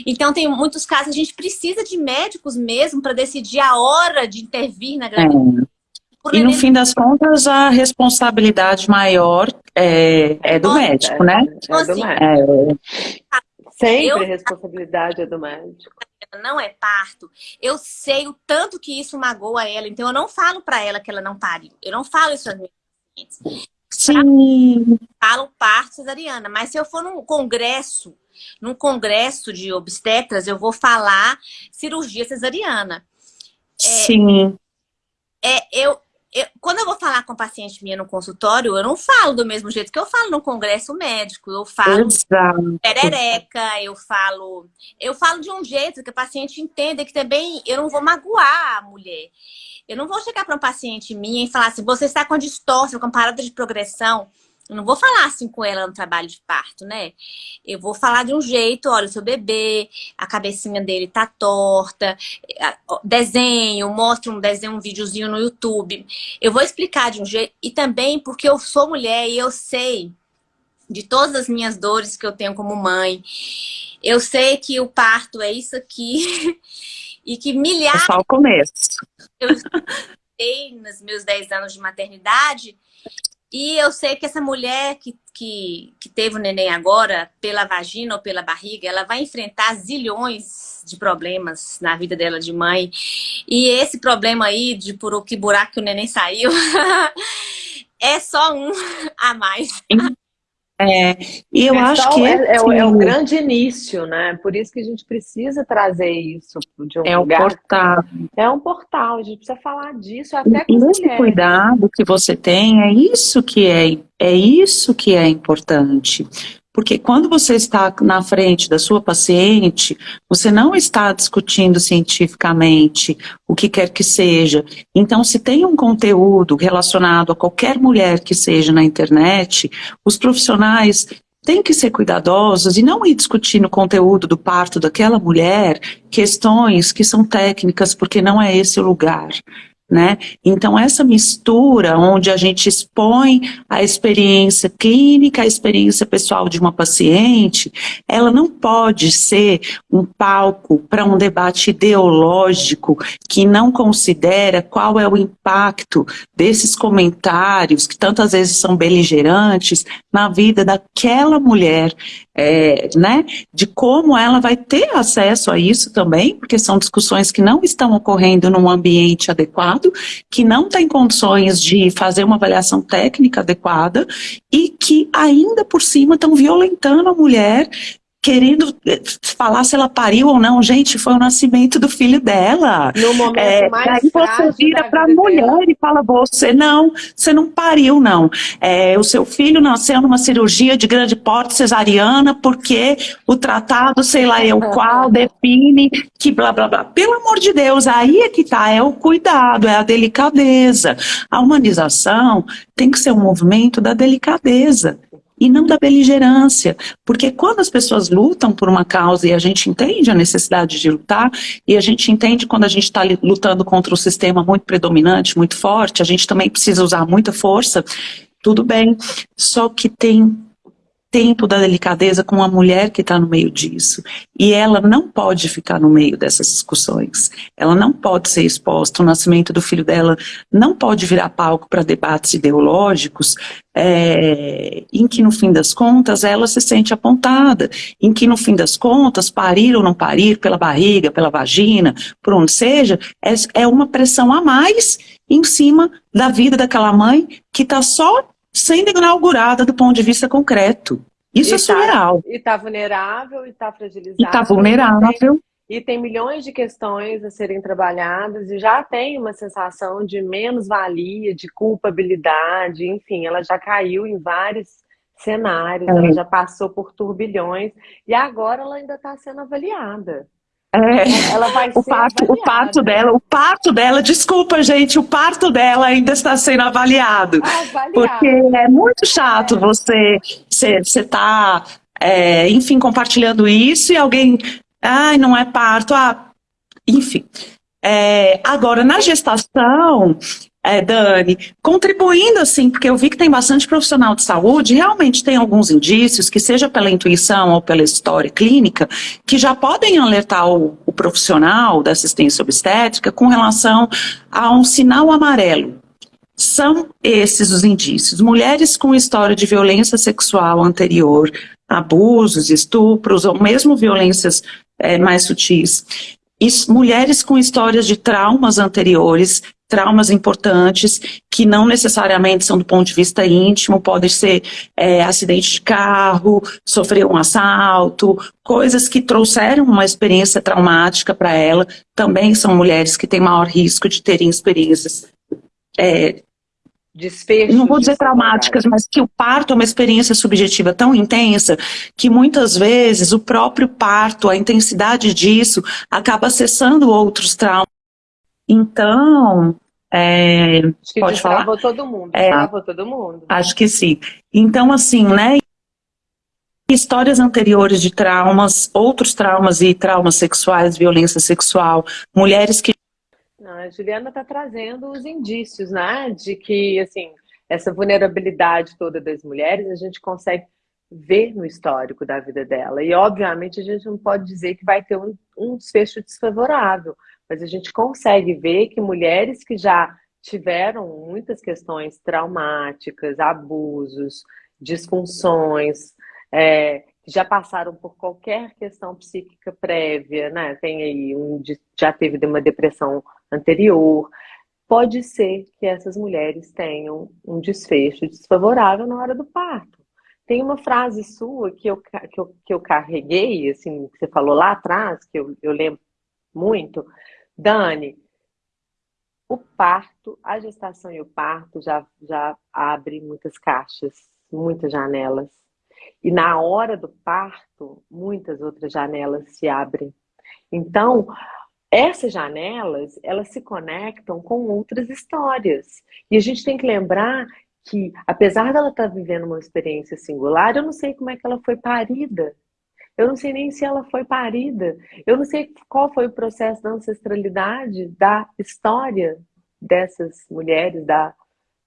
Então, tem muitos casos, a gente precisa de médicos mesmo para decidir a hora de intervir na gravidez. É. E no fim das contas, a responsabilidade maior é, é do médico, né? É do médico. É. Sempre eu... a responsabilidade é do médico. Não é parto. Eu sei o tanto que isso magoa ela, então eu não falo para ela que ela não pariu. Eu não falo isso às minhas pacientes. Sim. Falo parto cesariana, mas se eu for num congresso, num congresso de obstetras, eu vou falar cirurgia cesariana. É, Sim. É, eu, eu, quando eu vou falar com paciente minha no consultório, eu não falo do mesmo jeito que eu falo no congresso médico. Eu falo Exato. perereca, eu falo... Eu falo de um jeito que o paciente entenda que também eu não vou magoar a mulher. Eu não vou chegar para um paciente minha e falar assim, você está com distorção, com parada de progressão, Eu não vou falar assim com ela no trabalho de parto, né? Eu vou falar de um jeito, olha, o seu bebê, a cabecinha dele tá torta, desenho, mostro um desenho, um videozinho no YouTube. Eu vou explicar de um jeito, e também porque eu sou mulher e eu sei de todas as minhas dores que eu tenho como mãe. Eu sei que o parto é isso aqui e que milhares... É só o começo. Eu nos meus 10 anos de maternidade e eu sei que essa mulher que, que, que teve o neném agora, pela vagina ou pela barriga, ela vai enfrentar zilhões de problemas na vida dela de mãe. E esse problema aí, de por que buraco que o neném saiu, é só um a mais. É, e eu é acho que... É, é, é, o grande início, né? Por isso que a gente precisa trazer isso de um é lugar. É um portal. É um portal, a gente precisa falar disso até com Esse mulheres. cuidado que você tem, é isso que é, é isso que é importante. Porque quando você está na frente da sua paciente, você não está discutindo cientificamente o que quer que seja. Então, se tem um conteúdo relacionado a qualquer mulher que seja na internet, os profissionais têm que ser cuidadosos e não ir discutir no conteúdo do parto daquela mulher questões que são técnicas, porque não é esse o lugar. Né? Então, essa mistura onde a gente expõe a experiência clínica, a experiência pessoal de uma paciente, ela não pode ser um palco para um debate ideológico que não considera qual é o impacto desses comentários, que tantas vezes são beligerantes, na vida daquela mulher, é, né? de como ela vai ter acesso a isso também, porque são discussões que não estão ocorrendo num ambiente adequado, que não tem condições de fazer uma avaliação técnica adequada e que ainda por cima estão violentando a mulher querendo eh, falar se ela pariu ou não. Gente, foi o nascimento do filho dela. No momento é, mais Aí você vira para a mulher dela. e fala, você não, você não pariu não. É, o seu filho nasceu numa cirurgia de grande porte cesariana porque o tratado, sei lá eu qual, define que blá blá blá. Pelo amor de Deus, aí é que tá, é o cuidado, é a delicadeza. A humanização tem que ser um movimento da delicadeza e não da beligerância, porque quando as pessoas lutam por uma causa e a gente entende a necessidade de lutar, e a gente entende quando a gente está lutando contra um sistema muito predominante, muito forte, a gente também precisa usar muita força, tudo bem, só que tem tempo da delicadeza com a mulher que está no meio disso. E ela não pode ficar no meio dessas discussões. Ela não pode ser exposta. O nascimento do filho dela não pode virar palco para debates ideológicos é, em que, no fim das contas, ela se sente apontada. Em que, no fim das contas, parir ou não parir pela barriga, pela vagina, por onde seja, é, é uma pressão a mais em cima da vida daquela mãe que está só sendo inaugurada do ponto de vista concreto. Isso e é surreal. Tá, e está vulnerável, e está fragilizado. E está vulnerável. E tem milhões de questões a serem trabalhadas e já tem uma sensação de menos-valia, de culpabilidade, enfim, ela já caiu em vários cenários, é. ela já passou por turbilhões e agora ela ainda está sendo avaliada. É, ela vai o, parto, o parto dela, o parto dela, desculpa gente, o parto dela ainda está sendo avaliado. avaliado. Porque é muito chato é. você, você, você tá, é, enfim, compartilhando isso e alguém, ai, não é parto, ah, enfim. É, agora, na gestação, é, Dani, contribuindo assim, porque eu vi que tem bastante profissional de saúde, realmente tem alguns indícios, que seja pela intuição ou pela história clínica, que já podem alertar o, o profissional da assistência obstétrica com relação a um sinal amarelo. São esses os indícios. Mulheres com história de violência sexual anterior, abusos, estupros ou mesmo violências é, mais sutis. Mulheres com histórias de traumas anteriores, traumas importantes, que não necessariamente são do ponto de vista íntimo, podem ser é, acidente de carro, sofrer um assalto, coisas que trouxeram uma experiência traumática para ela, também são mulheres que têm maior risco de terem experiências é, não vou dizer traumáticas, mas que o parto é uma experiência subjetiva tão intensa que muitas vezes o próprio parto, a intensidade disso, acaba acessando outros traumas. Então, É, acho que pode falar? todo mundo, é, todo mundo. Acho que sim. Então, assim, né, histórias anteriores de traumas, outros traumas e traumas sexuais, violência sexual, mulheres que... Não, a Juliana está trazendo os indícios, né, de que, assim, essa vulnerabilidade toda das mulheres, a gente consegue ver no histórico da vida dela. E, obviamente, a gente não pode dizer que vai ter um, um desfecho desfavorável, mas a gente consegue ver que mulheres que já tiveram muitas questões traumáticas, abusos, disfunções, é, já passaram por qualquer questão psíquica prévia, né? Tem aí um já teve uma depressão anterior. Pode ser que essas mulheres tenham um desfecho desfavorável na hora do parto. Tem uma frase sua que eu, que eu, que eu carreguei, assim, que você falou lá atrás, que eu, eu lembro muito. Dani, o parto, a gestação e o parto já, já abre muitas caixas, muitas janelas. E na hora do parto, muitas outras janelas se abrem. Então, essas janelas, elas se conectam com outras histórias. E a gente tem que lembrar que, apesar dela estar vivendo uma experiência singular, eu não sei como é que ela foi parida. Eu não sei nem se ela foi parida. Eu não sei qual foi o processo da ancestralidade da história dessas mulheres, da,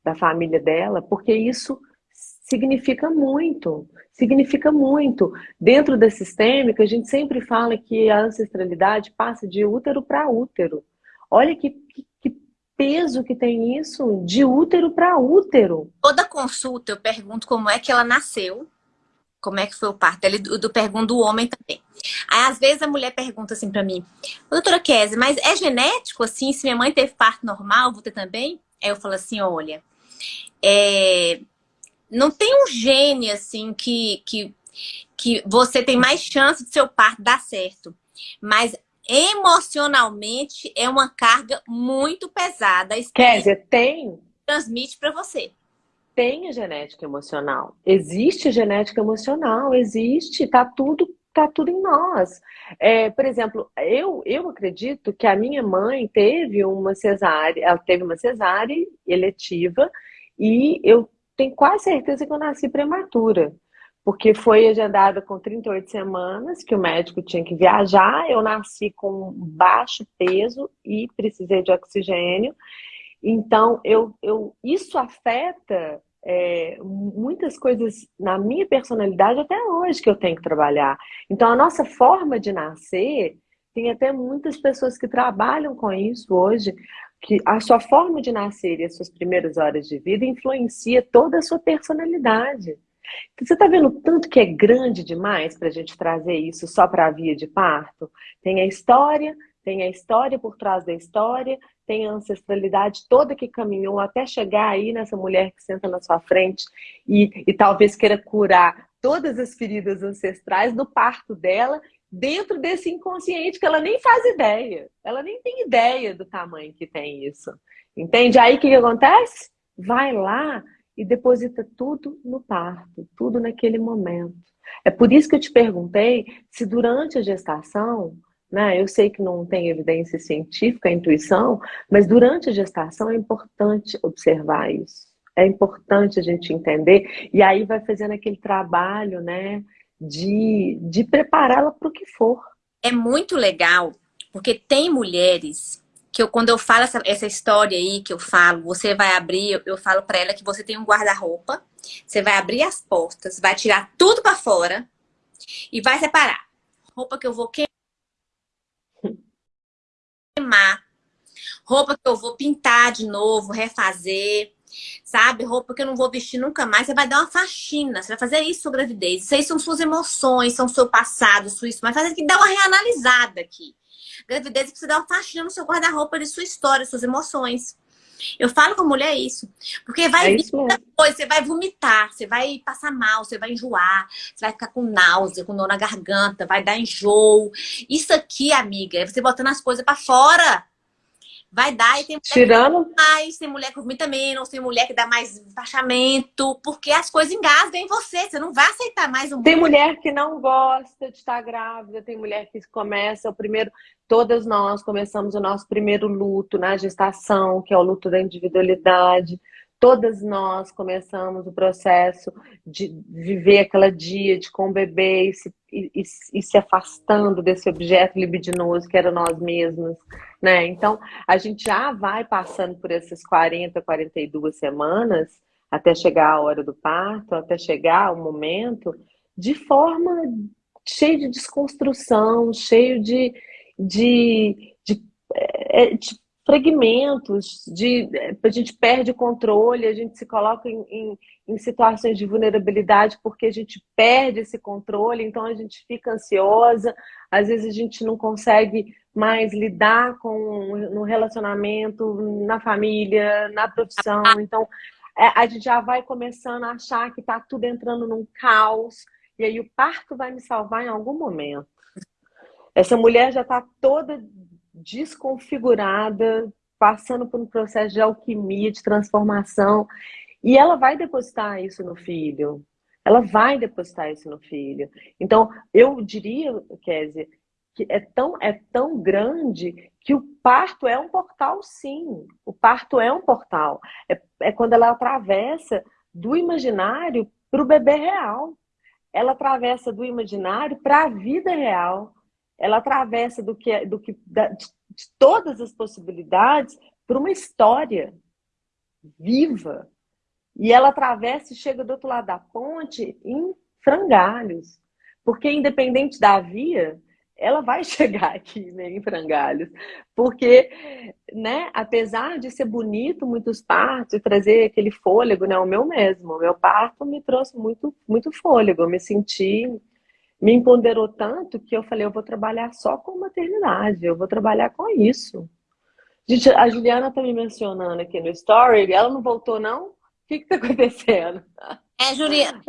da família dela, porque isso significa muito, significa muito. Dentro da sistêmica, a gente sempre fala que a ancestralidade passa de útero para útero. Olha que, que, que, peso que tem isso, de útero para útero. Toda consulta eu pergunto como é que ela nasceu, como é que foi o parto. Ele do, do pergunto do homem também. Aí, às vezes, a mulher pergunta assim para mim, doutora Kézia, mas é genético, assim, se minha mãe teve parto normal, vou ter também? Aí eu falo assim, olha, é, não tem um gene assim que, que, que você tem mais chance de seu parto dar certo. Mas emocionalmente é uma carga muito pesada. Kézia, tem? Transmite para você. Tem genética emocional. Existe genética emocional, existe, tá tudo tá tudo em nós. É, por exemplo, eu, eu acredito que a minha mãe teve uma cesárea, ela teve uma cesárea eletiva e eu tenho quase certeza que eu nasci prematura, porque foi agendada com 38 semanas, que o médico tinha que viajar, eu nasci com baixo peso e precisei de oxigênio. Então, eu, eu, isso afeta é, muitas coisas na minha personalidade até hoje que eu tenho que trabalhar. Então, a nossa forma de nascer, tem até muitas pessoas que trabalham com isso hoje, que a sua forma de nascer e as suas primeiras horas de vida influencia toda a sua personalidade. Então, você está vendo tanto que é grande demais para a gente trazer isso só para a via de parto? Tem a história, tem a história por trás da história, tem a ancestralidade toda que caminhou até chegar aí nessa mulher que senta na sua frente e, e talvez queira curar todas as feridas ancestrais do parto dela dentro desse inconsciente que ela nem faz ideia. Ela nem tem ideia do tamanho que tem isso. Entende? Aí o que, que acontece? Vai lá e deposita tudo no parto, tudo naquele momento. É por isso que eu te perguntei se durante a gestação, né, eu sei que não tem evidência científica, intuição, mas durante a gestação é importante observar isso. É importante a gente entender, e aí vai fazendo aquele trabalho, né, de, de prepará-la para o que for. É muito legal, porque tem mulheres que eu, quando eu falo essa, essa história aí, que eu falo, você vai abrir, eu, eu falo para ela que você tem um guarda-roupa, você vai abrir as portas, vai tirar tudo para fora e vai separar. Roupa que eu vou queimar, roupa que eu vou pintar de novo, refazer, sabe? Roupa que eu não vou vestir nunca mais. Você vai dar uma faxina, você vai fazer isso sobre a gravidez. Isso aí são suas emoções, são seu passado, sua isso. Mas fazer que dar uma reanalisada aqui. Gravidez precisa dar uma faxina no seu guarda-roupa de sua história, suas emoções. Eu falo com a mulher isso. Porque vai é vir muita coisa, você vai vomitar, você vai passar mal, você vai enjoar, você vai ficar com náusea, com dor na garganta, vai dar enjoo. Isso aqui, amiga, é você botando as coisas para fora vai dar e tem mulher Tirando... que dá mais, tem mulher que vomita menos, tem mulher que dá mais baixamento, porque as coisas engasgam em você, você não vai aceitar mais um Tem mulher que não gosta de estar grávida, tem mulher que começa o primeiro, todas nós começamos o nosso primeiro luto na gestação, que é o luto da individualidade. Todas nós começamos o processo de viver aquela dia de com o bebê e se, e, e se afastando desse objeto libidinoso que era nós mesmos, né? Então, a gente já vai passando por essas 40, 42 semanas até chegar a hora do parto, até chegar o momento, de forma cheia de desconstrução, cheio de, de, de, é, de fragmentos, de, a gente perde o controle, a gente se coloca em, em, em, situações de vulnerabilidade porque a gente perde esse controle, então a gente fica ansiosa, às vezes a gente não consegue mais lidar com no relacionamento, na família, na profissão, então é, a gente já vai começando a achar que está tudo entrando num caos, e aí o parto vai me salvar em algum momento. Essa mulher já está toda desconfigurada, passando por um processo de alquimia, de transformação, e ela vai depositar isso no filho. Ela vai depositar isso no filho. Então, eu diria, Kézia, que é tão, é tão grande que o parto é um portal, sim. O parto é um portal. É, é quando ela atravessa do imaginário para o bebê real. Ela atravessa do imaginário para a vida real ela atravessa do que, do que da, de, de todas as possibilidades para uma história viva. E ela atravessa e chega do outro lado da ponte em frangalhos. Porque independente da via, ela vai chegar aqui né, em frangalhos. Porque, né, apesar de ser bonito muitos partos e trazer aquele fôlego, né, o meu mesmo, o meu parto me trouxe muito, muito fôlego. Eu me senti me empoderou tanto que eu falei, eu vou trabalhar só com maternidade, eu vou trabalhar com isso. Gente, a Juliana tá me mencionando aqui no story, ela não voltou não? O que que tá acontecendo? É, Juliana.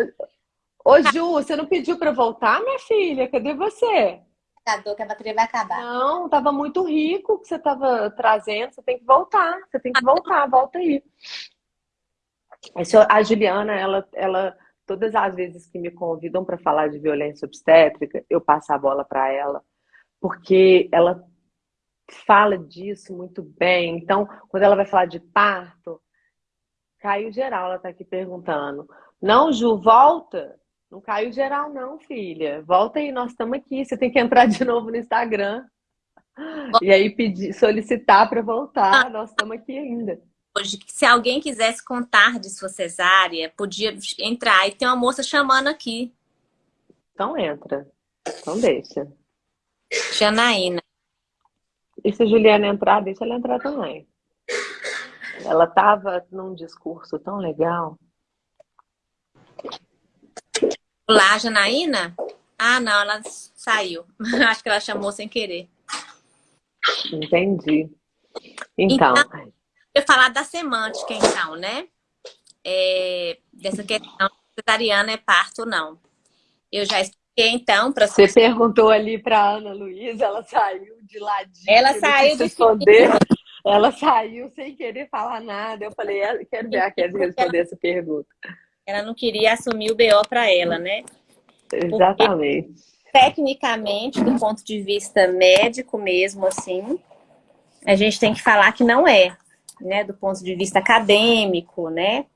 Ô Ju, você não pediu para voltar, minha filha? Cadê você? que a bateria vai acabar. Não, tava muito rico que você tava trazendo, você tem que voltar, você tem que voltar, volta aí. A Juliana, ela, ela todas as vezes que me convidam para falar de violência obstétrica, eu passo a bola para ela, porque ela fala disso muito bem. Então, quando ela vai falar de parto, caiu geral, ela está aqui perguntando. Não, Ju, volta. Não caiu geral, não, filha. Volta aí, nós estamos aqui. Você tem que entrar de novo no Instagram. E aí pedir, solicitar para voltar. Nós estamos aqui ainda hoje que se alguém quisesse contar de sua cesárea, podia entrar. E tem uma moça chamando aqui. Então entra. Então deixa. Janaína. E se a Juliana entrar, deixa ela entrar também. Ela estava num discurso tão legal. Olá, Janaína? Ah, não, ela saiu. Acho que ela chamou sem querer. Entendi. Então, então eu falar da semântica, então, né? É, dessa questão cesariana é parto ou não. Eu já expliquei, então, para você. perguntou ali para Ana Luísa, ela saiu de ladinho. Ela saiu do responder. Ela saiu sem querer falar nada. Eu falei, quero ver a Kézia responder essa pergunta. Ela não queria assumir o BO para ela, né? Exatamente. Porque, tecnicamente, do ponto de vista médico mesmo, assim, a gente tem que falar que não é né, do ponto de vista acadêmico, né?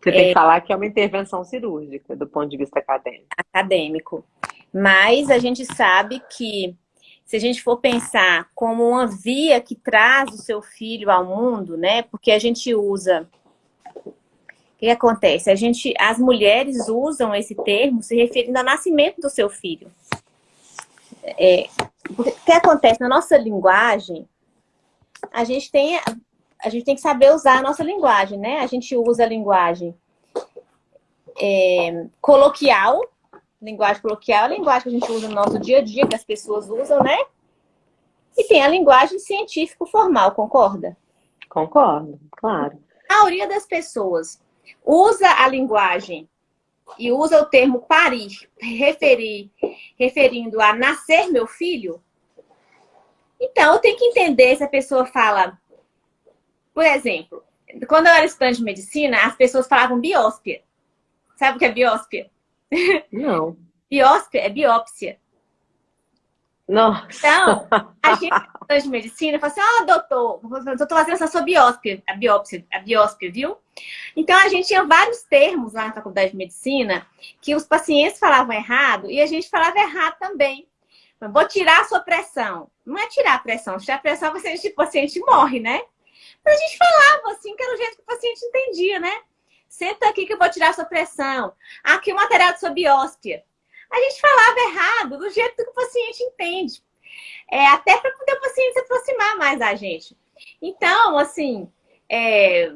Você tem é, que falar que é uma intervenção cirúrgica, do ponto de vista acadêmico. Acadêmico. Mas a gente sabe que, se a gente for pensar como uma via que traz o seu filho ao mundo, né? Porque a gente usa... O que acontece? A gente, as mulheres usam esse termo se referindo ao nascimento do seu filho. É, o que acontece? Na nossa linguagem, a gente tem a gente tem que saber usar a nossa linguagem, né? A gente usa a linguagem é, coloquial, linguagem coloquial, a linguagem que a gente usa no nosso dia a dia, que as pessoas usam, né? E tem a linguagem científico formal, concorda? Concordo, claro. A maioria das pessoas usa a linguagem e usa o termo parir, referir, referindo a nascer meu filho, Então, eu tenho que entender se a pessoa fala... Por exemplo, quando eu era estudante de medicina, as pessoas falavam biópsia. Sabe o que é biópsia? Não. biópsia é biópsia. Nossa. Então, a gente, de medicina, fala assim, ah, doutor, eu tô fazendo essa sua biópsia, a biópsia, a biópsia, viu? Então, a gente tinha vários termos lá na faculdade de medicina que os pacientes falavam errado e a gente falava errado também. Vou tirar a sua pressão. Não é tirar a pressão. Se tirar a pressão, você, o paciente morre, né? A gente falava assim, que era o jeito que o paciente entendia, né? Senta aqui que eu vou tirar sua pressão. Aqui o material de sua biópsia a gente falava errado, do jeito que o paciente entende. É, até para poder o paciente se aproximar mais da gente. Então, assim, é,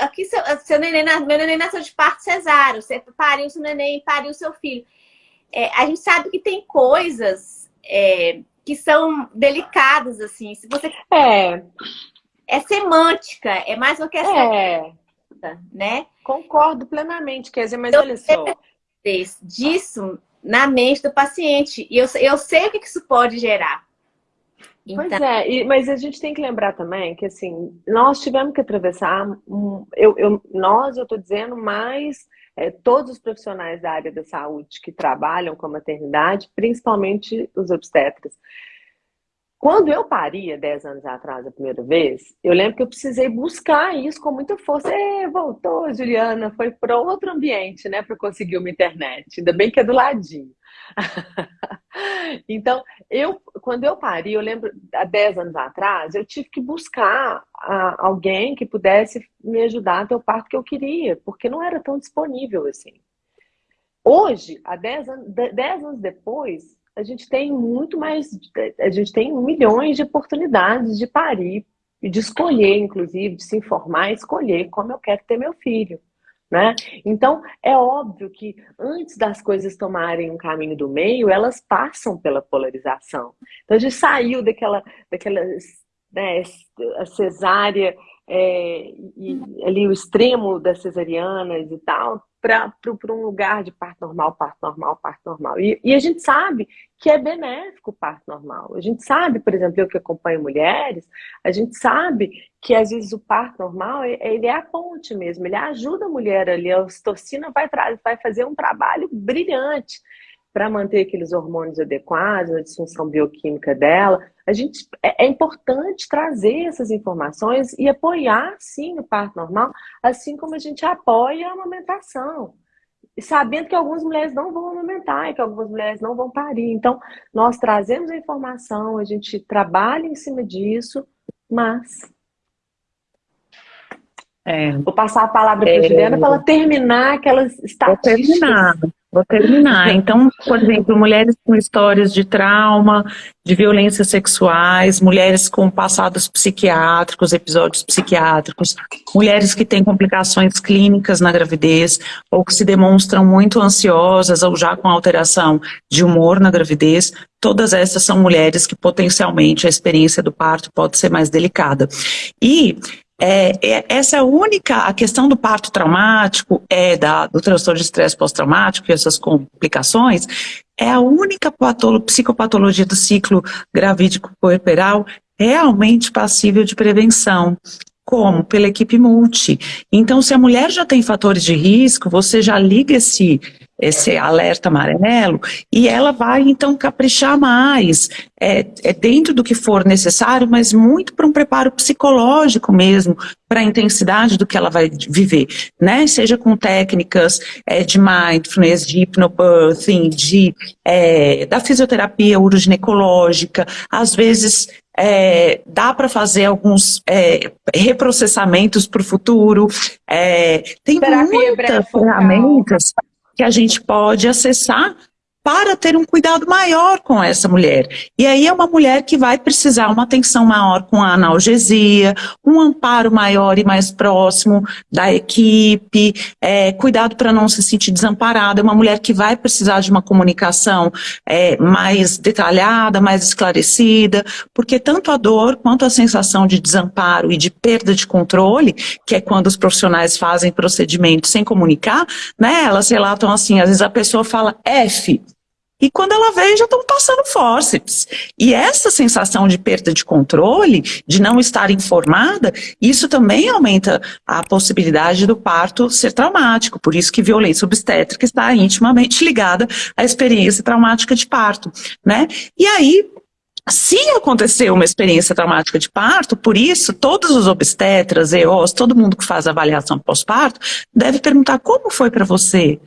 aqui seu, seu neném, meu neném nasceu de parto cesáreo, você pariu seu neném, pariu seu filho. É, a gente sabe que tem coisas é, que são delicadas, assim. Se você... É. É semântica, é mais uma questão. É. Né? Concordo plenamente, quer dizer, mas olha só. Disso na mente do paciente. E eu, eu sei o que isso pode gerar. Então... Pois é, e, mas a gente tem que lembrar também que, assim, nós tivemos que atravessar, um, eu, eu, nós, eu estou dizendo, mais é, todos os profissionais da área da saúde que trabalham com a maternidade, principalmente os obstetras, quando eu paria 10 anos atrás a primeira vez, eu lembro que eu precisei buscar isso com muita força. E, voltou, Juliana, foi para outro ambiente, né, para conseguir uma internet. Ainda bem que é do ladinho. então, eu, quando eu pari, eu lembro, há 10 anos atrás, eu tive que buscar a, alguém que pudesse me ajudar a ter o parto que eu queria, porque não era tão disponível assim. Hoje, há 10 anos, 10 anos depois, a gente tem muito mais, a gente tem milhões de oportunidades de parir e de escolher, inclusive, de se informar escolher como eu quero ter meu filho. Né? Então, é óbvio que antes das coisas tomarem um caminho do meio, elas passam pela polarização. Então, a gente saiu daquela, daquela né, cesárea é, e ali o extremo das cesarianas e tal, para um lugar de parto normal, parto normal, parto normal. E, e, a gente sabe que é benéfico o parto normal. A gente sabe, por exemplo, eu que acompanho mulheres, a gente sabe que às vezes o parto normal, ele é a ponte mesmo, ele ajuda a mulher ali, a ocitocina vai, vai fazer um trabalho brilhante para manter aqueles hormônios adequados, a disfunção bioquímica dela. A gente é, é, importante trazer essas informações e apoiar sim o parto normal, assim como a gente apoia a amamentação. Sabendo que algumas mulheres não vão amamentar e que algumas mulheres não vão parir. Então, nós trazemos a informação, a gente trabalha em cima disso, mas é. Vou passar a palavra para a é. Juliana para ela terminar aquelas estatísticas. Vou terminar. Vou terminar. Então, por exemplo, mulheres com histórias de trauma, de violências sexuais, mulheres com passados psiquiátricos, episódios psiquiátricos, mulheres que têm complicações clínicas na gravidez, ou que se demonstram muito ansiosas, ou já com alteração de humor na gravidez, todas essas são mulheres que potencialmente a experiência do parto pode ser mais delicada. E é, é, essa é a única, a questão do parto traumático, é da, do transtorno de estresse pós-traumático e essas complicações, é a única psicopatologia do ciclo gravídico puerperal realmente passível de prevenção. Como? Pela equipe multi. Então, se a mulher já tem fatores de risco, você já liga esse esse alerta amarelo, e ela vai então caprichar mais, é, é dentro do que for necessário, mas muito para um preparo psicológico mesmo, para a intensidade do que ela vai viver, né? Seja com técnicas é, de mindfulness, de hypnobirthing, de, é, da fisioterapia uroginecológica, às vezes é, dá para fazer alguns é, reprocessamentos para o futuro. É, tem Terapia muitas ferramentas que a gente pode acessar para ter um cuidado maior com essa mulher. E aí é uma mulher que vai precisar uma atenção maior com a analgesia, um amparo maior e mais próximo da equipe, é, cuidado para não se sentir desamparada, é uma mulher que vai precisar de uma comunicação é, mais detalhada, mais esclarecida, porque tanto a dor quanto a sensação de desamparo e de perda de controle, que é quando os profissionais fazem procedimentos sem comunicar, né, elas relatam assim, às vezes a pessoa fala F, e quando ela vê, já estão passando fórceps. E essa sensação de perda de controle, de não estar informada, isso também aumenta a possibilidade do parto ser traumático. Por isso que violência obstétrica está intimamente ligada à experiência traumática de parto, né? E aí, se acontecer uma experiência traumática de parto, por isso, todos os obstetras, EOS, todo mundo que faz avaliação pós-parto, deve perguntar como foi para você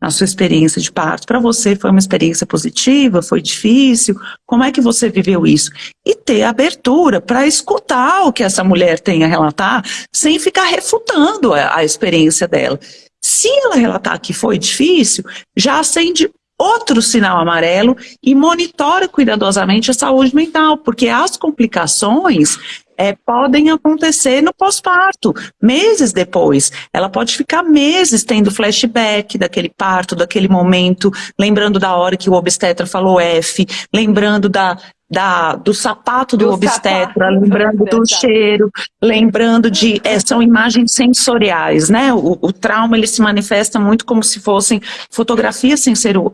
a sua experiência de parto. Para você foi uma experiência positiva, foi difícil? Como é que você viveu isso? E ter abertura para escutar o que essa mulher tem a relatar, sem ficar refutando a, a experiência dela. Se ela relatar que foi difícil, já acende outro sinal amarelo e monitora cuidadosamente a saúde mental, porque as complicações é, podem acontecer no pós-parto, meses depois. Ela pode ficar meses tendo flashback daquele parto, daquele momento, lembrando da hora que o obstetra falou F, lembrando da, da, do sapato do, do obstetra, sapato, lembrando do cheiro, lembrando de... É, são imagens sensoriais, né? O, o, trauma, ele se manifesta muito como se fossem fotografias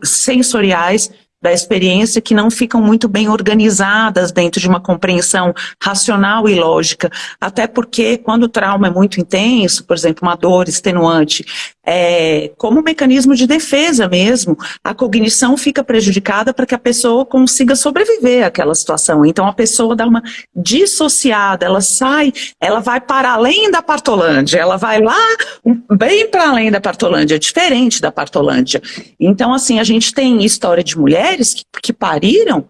sensoriais da experiência que não ficam muito bem organizadas dentro de uma compreensão racional e lógica, até porque quando o trauma é muito intenso, por exemplo, uma dor extenuante, é, como mecanismo de defesa mesmo, a cognição fica prejudicada para que a pessoa consiga sobreviver àquela situação. Então a pessoa dá uma dissociada, ela sai, ela vai para além da partolândia, ela vai lá bem para além da partolândia, diferente da partolândia. Então assim, a gente tem história de mulheres que, que pariram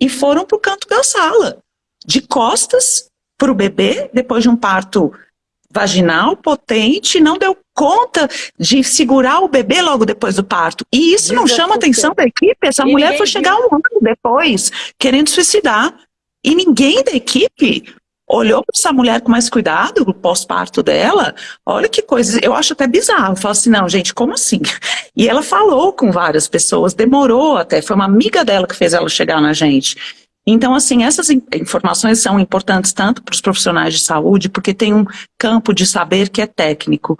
e foram para o canto da sala, de costas para o bebê, depois de um parto vaginal potente, não deu conta de segurar o bebê logo depois do parto. E isso não chama a atenção da equipe? Essa e mulher foi chegar um ano depois, querendo suicidar. E ninguém da equipe olhou para essa mulher com mais cuidado, o pós-parto dela, olha que coisa, eu acho até bizarro, eu falo assim, não, gente, como assim? E ela falou com várias pessoas, demorou até, foi uma amiga dela que fez ela chegar na gente. Então, assim, essas informações são importantes tanto para os profissionais de saúde, porque tem um campo de saber que é técnico.